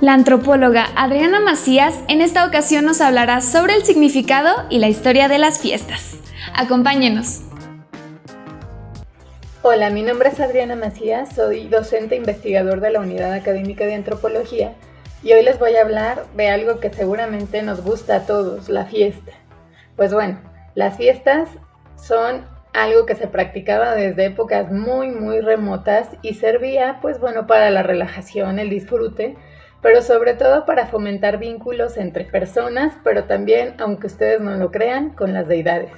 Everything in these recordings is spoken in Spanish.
La antropóloga Adriana Macías en esta ocasión nos hablará sobre el significado y la historia de las fiestas. Acompáñenos. Hola, mi nombre es Adriana Macías, soy docente investigador de la Unidad Académica de Antropología y hoy les voy a hablar de algo que seguramente nos gusta a todos, la fiesta. Pues bueno, las fiestas son algo que se practicaba desde épocas muy muy remotas y servía pues bueno para la relajación, el disfrute, pero sobre todo para fomentar vínculos entre personas, pero también, aunque ustedes no lo crean, con las deidades.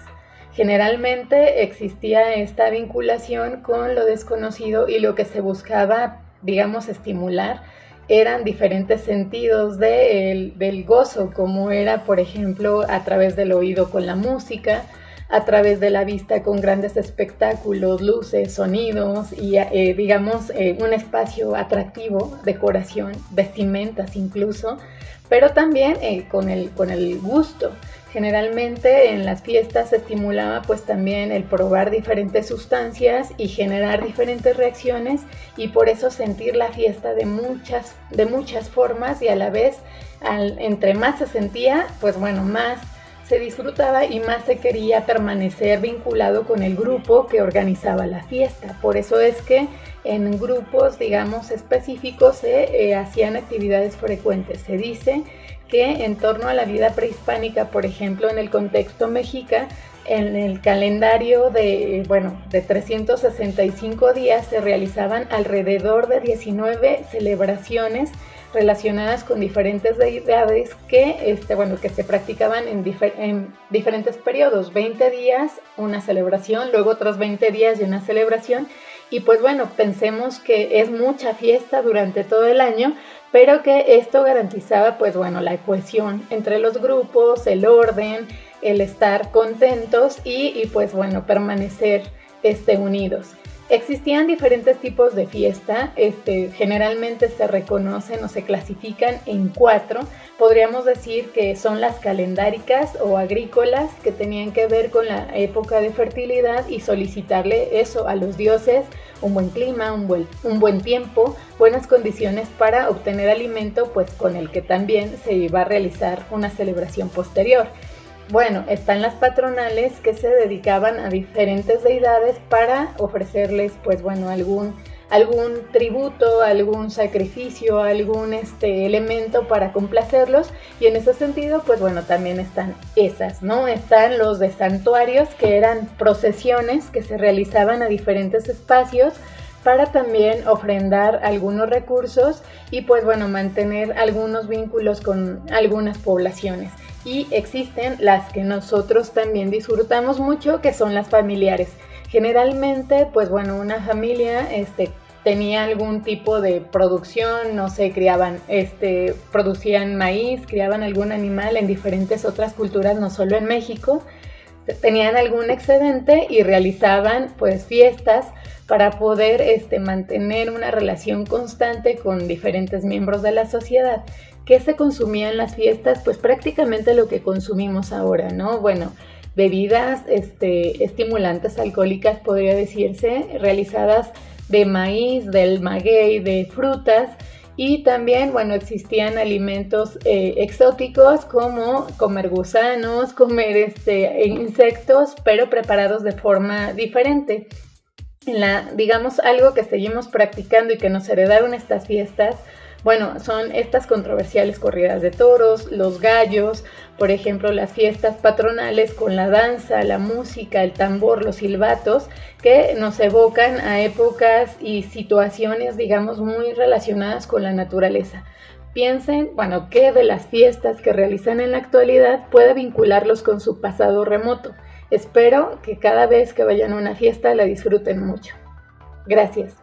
Generalmente existía esta vinculación con lo desconocido y lo que se buscaba, digamos, estimular eran diferentes sentidos del gozo, como era, por ejemplo, a través del oído con la música, a través de la vista con grandes espectáculos, luces, sonidos y eh, digamos eh, un espacio atractivo, decoración, vestimentas incluso, pero también eh, con, el, con el gusto. Generalmente en las fiestas se estimulaba pues también el probar diferentes sustancias y generar diferentes reacciones y por eso sentir la fiesta de muchas, de muchas formas y a la vez entre más se sentía pues bueno más se disfrutaba y más se quería permanecer vinculado con el grupo que organizaba la fiesta. Por eso es que en grupos, digamos, específicos se eh, hacían actividades frecuentes. Se dice que en torno a la vida prehispánica, por ejemplo, en el contexto mexica, en el calendario de, bueno, de 365 días se realizaban alrededor de 19 celebraciones relacionadas con diferentes deidades que, este, bueno, que se practicaban en, en, diferentes periodos, 20 días una celebración, luego otros 20 días y una celebración. Y pues bueno, pensemos que es mucha fiesta durante todo el año, pero que esto garantizaba pues bueno la cohesión entre los grupos, el orden, el estar contentos y, y pues bueno, permanecer este, unidos. Existían diferentes tipos de fiesta, este, generalmente se reconocen o se clasifican en cuatro. Podríamos decir que son las calendáricas o agrícolas que tenían que ver con la época de fertilidad y solicitarle eso a los dioses, un buen clima, un buen, un buen tiempo, buenas condiciones para obtener alimento, pues con el que también se iba a realizar una celebración posterior. Bueno, están las patronales que se dedicaban a diferentes deidades para ofrecerles, pues bueno, algún, algún tributo, algún sacrificio, algún este, elemento para complacerlos. Y en ese sentido, pues bueno, también están esas, ¿no? Están los de santuarios, que eran procesiones que se realizaban a diferentes espacios para también ofrendar algunos recursos y pues bueno, mantener algunos vínculos con algunas poblaciones y existen las que nosotros también disfrutamos mucho, que son las familiares. Generalmente, pues bueno, una familia este, tenía algún tipo de producción, no sé, criaban, este, producían maíz, criaban algún animal en diferentes otras culturas, no solo en México, tenían algún excedente y realizaban pues fiestas para poder este, mantener una relación constante con diferentes miembros de la sociedad. ¿Qué se consumía en las fiestas? Pues prácticamente lo que consumimos ahora, ¿no? Bueno, bebidas este, estimulantes alcohólicas, podría decirse, realizadas de maíz, del maguey, de frutas, y también, bueno, existían alimentos eh, exóticos como comer gusanos, comer este, insectos, pero preparados de forma diferente. La, digamos, algo que seguimos practicando y que nos heredaron estas fiestas bueno, son estas controversiales corridas de toros, los gallos, por ejemplo, las fiestas patronales con la danza, la música, el tambor, los silbatos, que nos evocan a épocas y situaciones, digamos, muy relacionadas con la naturaleza. Piensen, bueno, qué de las fiestas que realizan en la actualidad puede vincularlos con su pasado remoto. Espero que cada vez que vayan a una fiesta la disfruten mucho. Gracias.